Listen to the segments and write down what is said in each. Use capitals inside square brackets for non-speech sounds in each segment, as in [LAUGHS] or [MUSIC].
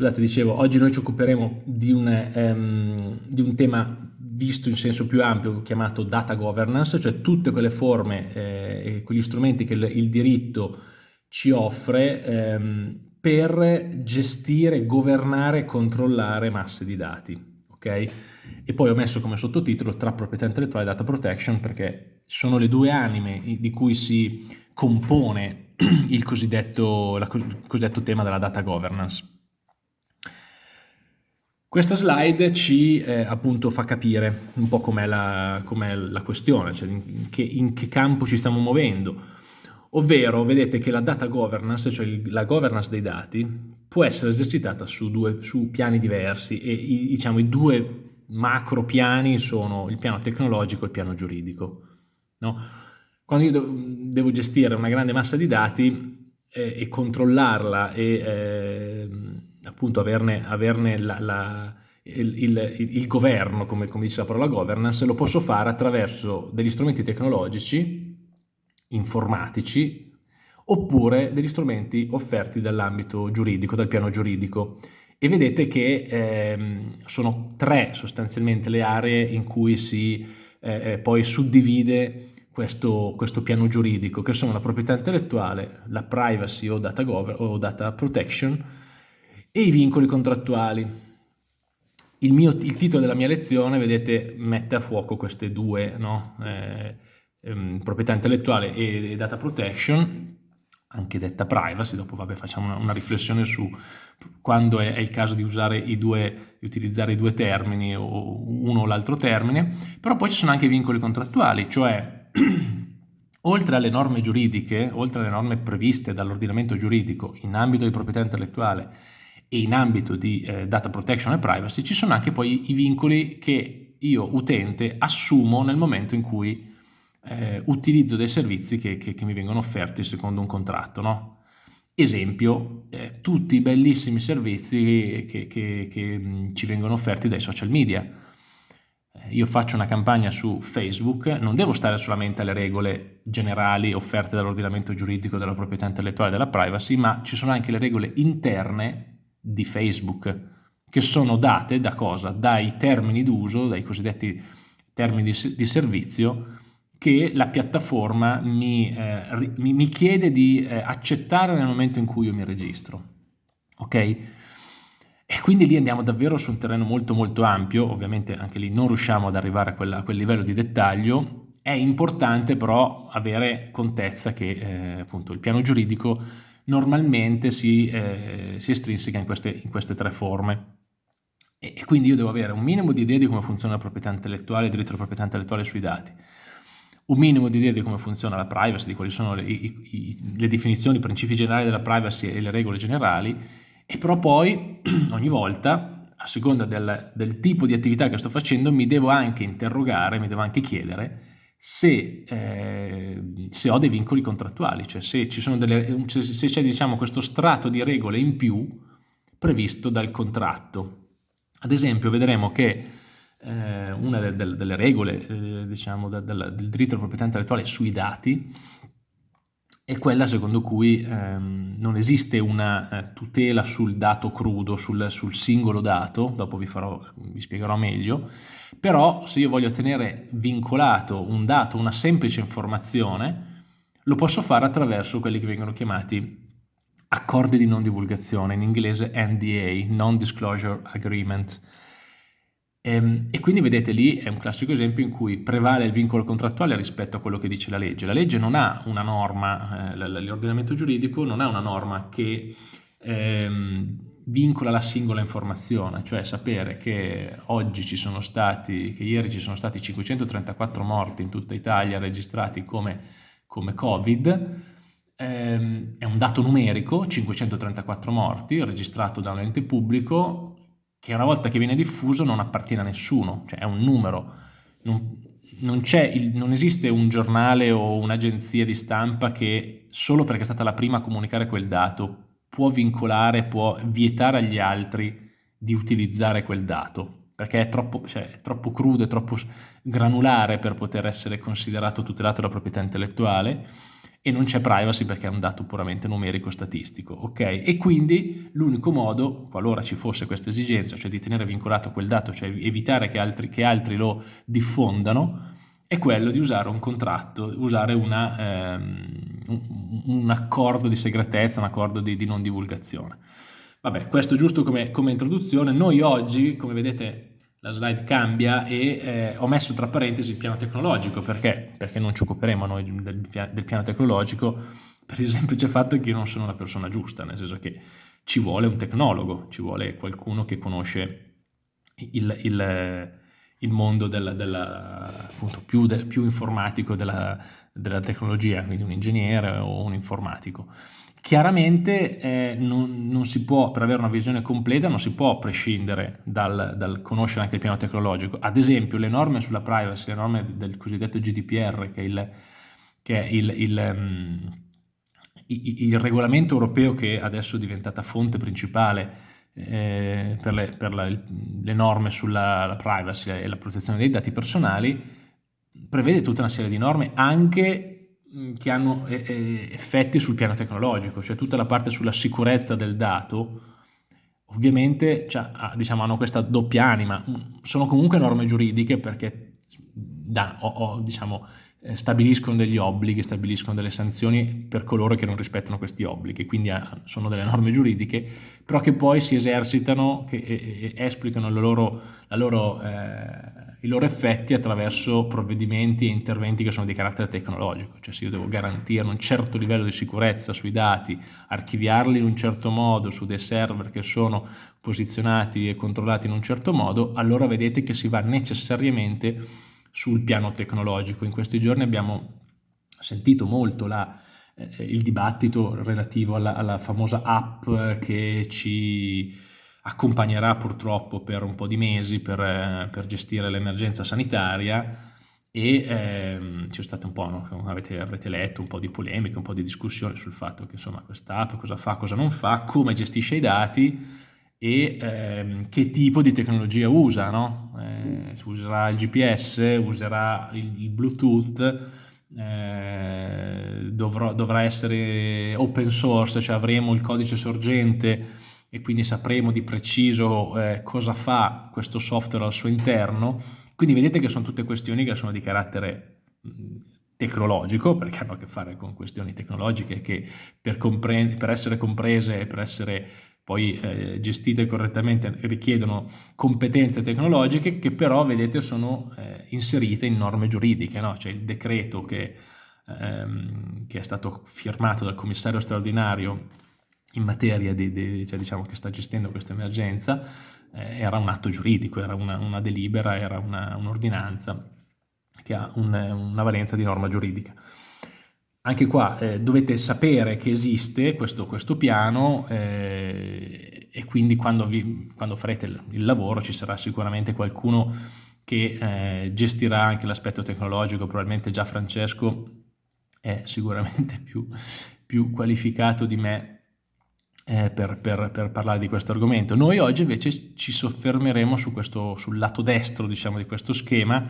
scusate, dicevo, oggi noi ci occuperemo di un, um, di un tema visto in senso più ampio chiamato data governance, cioè tutte quelle forme eh, e quegli strumenti che il, il diritto ci offre ehm, per gestire, governare e controllare masse di dati. Okay? E poi ho messo come sottotitolo tra proprietà intellettuale e data protection perché sono le due anime di cui si compone [CLEARS THROAT] il cosiddetto, il cosiddetto tema della data governance. Questa slide ci eh, appunto fa capire un po' com'è la, com la, questione, cioè in che, in che campo ci stiamo muovendo ovvero vedete che la data governance, cioè la governance dei dati, può essere esercitata su, due, su piani diversi e i, diciamo, i due macro piani sono il piano tecnologico e il piano giuridico. No? Quando io devo gestire una grande massa di dati eh, e controllarla e eh, appunto averne, averne la, la, il, il, il, governo, come, come dice la parola governance, lo posso fare attraverso degli strumenti tecnologici informatici oppure degli strumenti offerti dall'ambito giuridico, dal piano giuridico. E vedete che ehm, sono tre sostanzialmente le aree in cui si eh, eh poi suddivide questo, questo, piano giuridico, che sono la proprietà intellettuale, la privacy o data, o data protection e i vincoli contrattuali. Il, mio, il, titolo della mia lezione, vedete, mette a fuoco queste due no? eh, ehm, proprietà intellettuale e, data protection, anche detta privacy, dopo vabbè, facciamo una, una riflessione su quando è, è, il caso di usare i due, di utilizzare i due termini o uno o l'altro termine, però poi ci sono anche i vincoli contrattuali, cioè [CLEARS THROAT] oltre alle norme giuridiche, oltre alle norme previste dall'ordinamento giuridico in ambito di proprietà intellettuale e in ambito di eh, data protection e privacy, ci sono anche poi i vincoli che io utente assumo nel momento in cui eh, utilizzo dei servizi che, che, che, mi vengono offerti secondo un contratto. No? Esempio, eh, tutti i bellissimi servizi che, che mh, ci vengono offerti dai social media. Eh, io faccio una campagna su Facebook, non devo stare solamente alle regole generali offerte dall'ordinamento giuridico della proprietà intellettuale e della privacy, ma ci sono anche le regole interne di Facebook, che sono date da cosa? Dai termini d'uso, dai cosiddetti termini di, di servizio, che la piattaforma mi, eh, mi, mi chiede di eh, accettare nel momento in cui io mi registro. Ok? E quindi lì andiamo davvero su un terreno molto molto ampio, ovviamente anche lì non riusciamo ad arrivare a, quella, a quel livello di dettaglio, è importante però avere contezza che eh, appunto il piano giuridico normalmente si, eh, si estrinseca in queste, in queste, tre forme. E, e quindi io devo avere un minimo di idea di come funziona la proprietà intellettuale, il diritto alla proprietà intellettuale sui dati un minimo di idea di come funziona la privacy, di quali sono le, i, le definizioni, i principi generali della privacy e le regole generali, e però poi [CLEARS THROAT] ogni volta, a seconda del, del tipo di attività che sto facendo, mi devo anche interrogare, mi devo anche chiedere se, eh, se ho dei vincoli contrattuali, cioè se c'è diciamo, questo strato di regole in più previsto dal contratto. Ad esempio vedremo che eh, una de, de, delle regole eh, diciamo, de, del, diritto alla proprietà intellettuale sui dati è quella secondo cui ehm, non esiste una eh, tutela sul dato crudo, sul, sul singolo dato, dopo vi, farò, vi, spiegherò meglio, però se io voglio tenere vincolato un dato, una semplice informazione, lo posso fare attraverso quelli che vengono chiamati accordi di non divulgazione, in inglese NDA, Non Disclosure Agreement, ehm, e, quindi vedete lì è un classico esempio in cui prevale il vincolo contrattuale rispetto a quello che dice la legge. La legge non ha una norma, eh, l'ordinamento giuridico non ha una norma che ehm, vincola la singola informazione, cioè sapere che oggi ci sono stati, che ieri ci sono stati 534 morti in tutta Italia registrati come, come Covid, ehm, è un dato numerico, 534 morti, registrato da un ente pubblico, che una volta che viene diffuso non appartiene a nessuno, cioè è un numero. Non, non, il, non esiste un giornale o un'agenzia di stampa che solo perché è stata la prima a comunicare quel dato può vincolare, può vietare agli altri di utilizzare quel dato, perché è troppo, cioè, è troppo crudo, è troppo granulare per poter essere considerato tutelato la proprietà intellettuale e non c'è privacy perché è un dato puramente numerico statistico, ok? E quindi l'unico modo, qualora ci fosse questa esigenza, cioè di tenere vincolato quel dato, cioè evitare che altri, che altri lo diffondano, è quello di usare un contratto, usare una, ehm, un, accordo di segretezza, un accordo di, di non divulgazione. Vabbè, questo giusto come, come, introduzione. Noi oggi, come vedete, la slide cambia e eh, ho messo tra parentesi il piano tecnologico, perché? Perché non ci occuperemo noi del, del piano tecnologico per il semplice fatto che io non sono la persona giusta, nel senso che ci vuole un tecnologo, ci vuole qualcuno che conosce il, il, il mondo del, del, appunto, più, de, più informatico della, della tecnologia, quindi un ingegnere o un informatico. Chiaramente eh, non, non, si può, per avere una visione completa, non si può prescindere dal, dal, conoscere anche il piano tecnologico. Ad esempio, le norme sulla privacy, le norme del cosiddetto GDPR, che è il, che è il, il, um, il regolamento europeo che adesso è diventata fonte principale eh, per, le, per la, le, norme sulla privacy e la protezione dei dati personali, prevede tutta una serie di norme anche Mm, che hanno effetti sul piano tecnologico, cioè tutta la parte sulla sicurezza del dato, ovviamente cioè, diciamo, hanno questa doppia anima, mm, sono comunque norme giuridiche perché da, o, o, diciamo, eh, stabiliscono degli obblighi, stabiliscono delle sanzioni per coloro che non rispettano questi obblighi, quindi ah, sono delle norme giuridiche, però che poi si esercitano, che e, e esplicano loro, loro, eh, i loro effetti attraverso provvedimenti e interventi che sono di carattere tecnologico, cioè se io devo garantire un certo livello di sicurezza sui dati, archiviarli in un certo modo su dei server che sono posizionati e controllati in un certo modo, allora vedete che si va necessariamente sul piano tecnologico. In questi giorni abbiamo sentito molto la, eh, il dibattito relativo alla, alla famosa app che ci accompagnerà purtroppo per un po' di mesi per, eh, per gestire l'emergenza sanitaria e ehm, c'è stato un po', no? avete, avrete letto un po' di polemiche, un po' di discussione sul fatto che insomma questa app cosa fa, cosa non fa, come gestisce i dati e ehm, che tipo di tecnologia usa, no? eh, userà il GPS, userà il, il Bluetooth, eh, dovrò, dovrà essere open source, cioè avremo il codice sorgente e quindi sapremo di preciso eh, cosa fa questo software al suo interno. Quindi vedete che sono tutte questioni che sono di carattere tecnologico, perché hanno a che fare con questioni tecnologiche che per, per essere comprese e per essere poi eh, gestite correttamente richiedono competenze tecnologiche che però vedete sono eh, inserite in norme giuridiche, no? c'è il decreto che, ehm, che è stato firmato dal commissario straordinario in materia di, di cioè diciamo che sta gestendo questa emergenza eh, era un atto giuridico, era una, una delibera, era un'ordinanza un che ha un, una valenza di norma giuridica. Anche qua eh, dovete sapere che esiste questo, questo piano eh, e quindi quando, vi, quando, farete il, il, lavoro ci sarà sicuramente qualcuno che eh, gestirà anche l'aspetto tecnologico, probabilmente già Francesco è sicuramente [LAUGHS] più, più qualificato di me eh, per, per, per, parlare di questo argomento. Noi oggi invece ci soffermeremo su questo, sul lato destro diciamo, di questo schema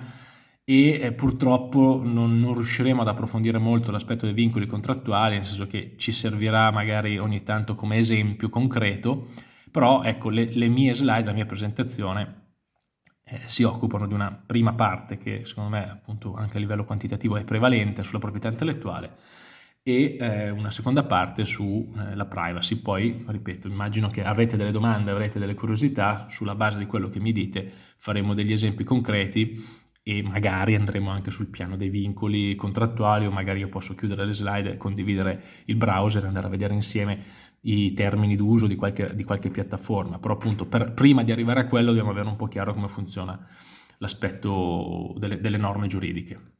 e eh, purtroppo non, non, riusciremo ad approfondire molto l'aspetto dei vincoli contrattuali, nel senso che ci servirà magari ogni tanto come esempio concreto, però ecco le, le mie slide, la mia presentazione eh, si occupano di una prima parte che secondo me appunto anche a livello quantitativo è prevalente sulla proprietà intellettuale e eh, una seconda parte sulla eh, privacy. Poi, ripeto, immagino che avrete delle domande, avrete delle curiosità, sulla base di quello che mi dite faremo degli esempi concreti e magari andremo anche sul piano dei vincoli contrattuali o magari io posso chiudere le slide, condividere il browser e andare a vedere insieme i termini d'uso di di qualche piattaforma, però appunto per, prima di arrivare a quello dobbiamo avere un po' chiaro come funziona l'aspetto delle, delle norme giuridiche.